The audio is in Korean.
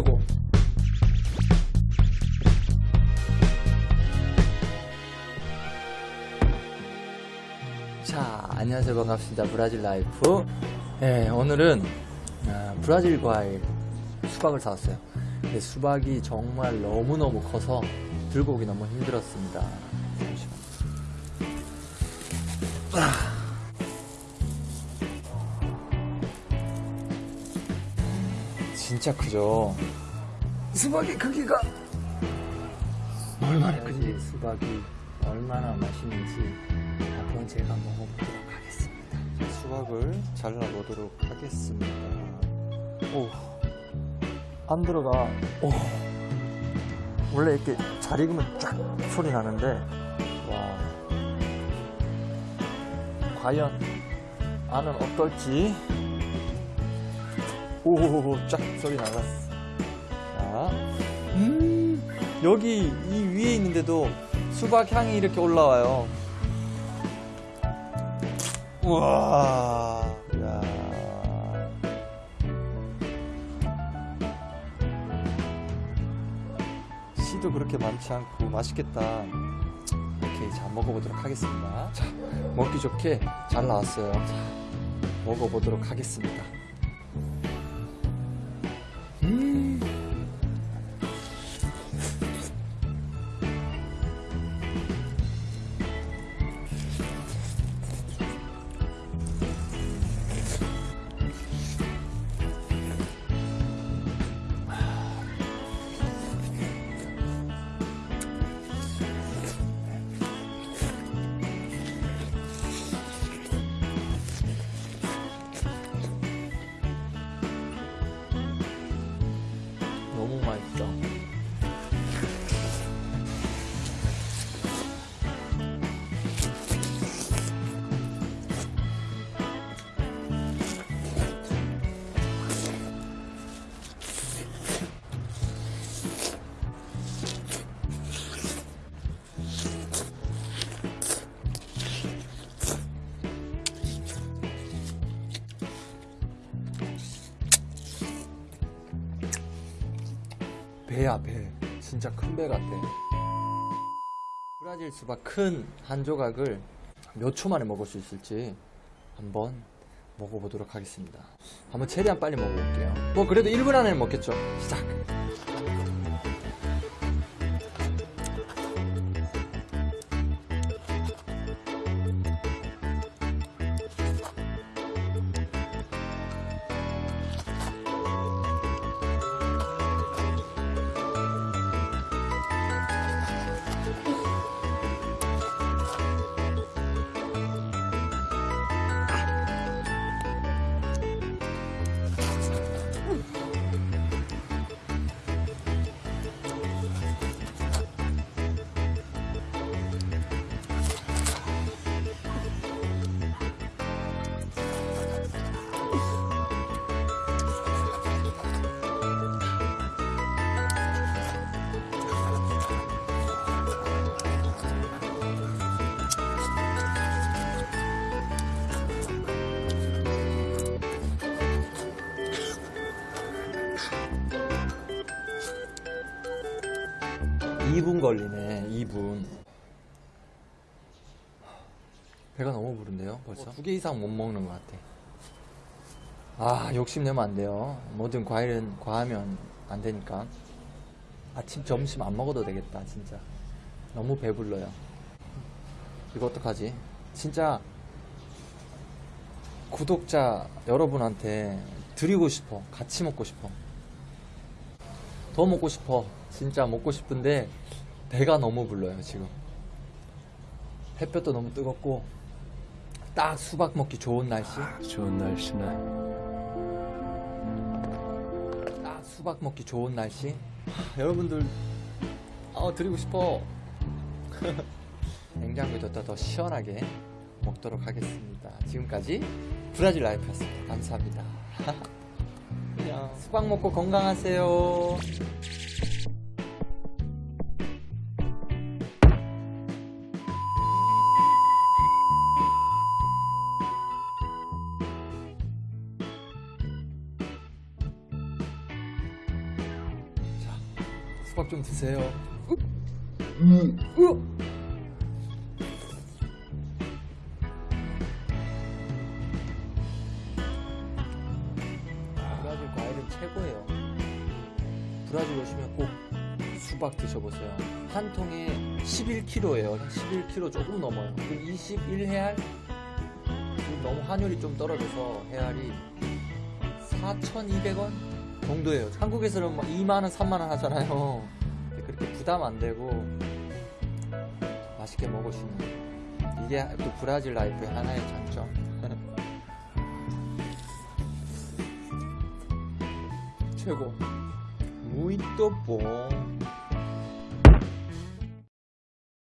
자르고. 자 안녕하세요. 반갑습니다. 브라질 라이프. 네, 오늘은 아, 브라질 과일 수박을 사왔어요. 근데 수박이 정말 너무너무 커서 들고 오기 너무 힘들었습니다. 잠시만 아. 진짜 크죠? 수박의 크기가 얼마나 크지? 수박이 얼마나 맛있는지 한번 제가 먹어보도록 하겠습니다. 수박을 잘라보도록 하겠습니다. 오, 안 들어가. 오, 원래 이렇게 잘 익으면 쫙 소리 나는데, 와, 과연 안은 어떨지. 오, 쫙 소리 나갔어. 자, 음, 여기 이 위에 있는데도 수박 향이 이렇게 올라와요. 우와, 야. 씨도 그렇게 많지 않고 맛있겠다. 이렇게 자 먹어보도록 하겠습니다. 자, 먹기 좋게 잘 나왔어요. 자, 먹어보도록 하겠습니다. 배야 배. 진짜 큰 배 같아. 브라질 수박 큰 한 조각을 몇 초 만에 먹을 수 있을지 한번 먹어보도록 하겠습니다. 한번 최대한 빨리 먹어볼게요. 뭐 그래도 1분 안에 먹겠죠. 시작 이분 걸리네 2분. 배가 너무 부른데요 벌써? 두개 이상 못 먹는 것 같아. 아 욕심내면 안 돼요. 모든 과일은 과하면 안 되니까. 아침 점심 안 먹어도 되겠다 진짜. 너무 배불러요. 이거 어떡하지? 진짜 구독자 여러분한테 드리고 싶어. 같이 먹고 싶어 더 먹고 싶어. 진짜 먹고 싶은데 배가 너무 불러요 지금. 햇볕도 너무 뜨겁고 딱 수박 먹기 좋은 날씨. 좋은 날씨네. 딱 수박 먹기 좋은 날씨. 하, 여러분들 어 드리고 싶어. 냉장고에 뒀다 더 시원하게 먹도록 하겠습니다. 지금까지 브라질 라이프였습니다. 감사합니다 그냥 수박 먹고 건강하세요 자, 수박 좀 드세요. 음. 으. 수박 드셔보세요. 한 통에 11kg예요. 11kg 조금 넘어요. 그럼 21헤알? 지금 너무 환율이 좀 떨어져서 헤알이 4,200원 정도예요. 한국에서는 막 2만원, 3만원 하잖아요. 그렇게 부담 안 되고 맛있게 있는 이게 또 브라질 life의 하나의 장점. 최고. 무이또 뽕.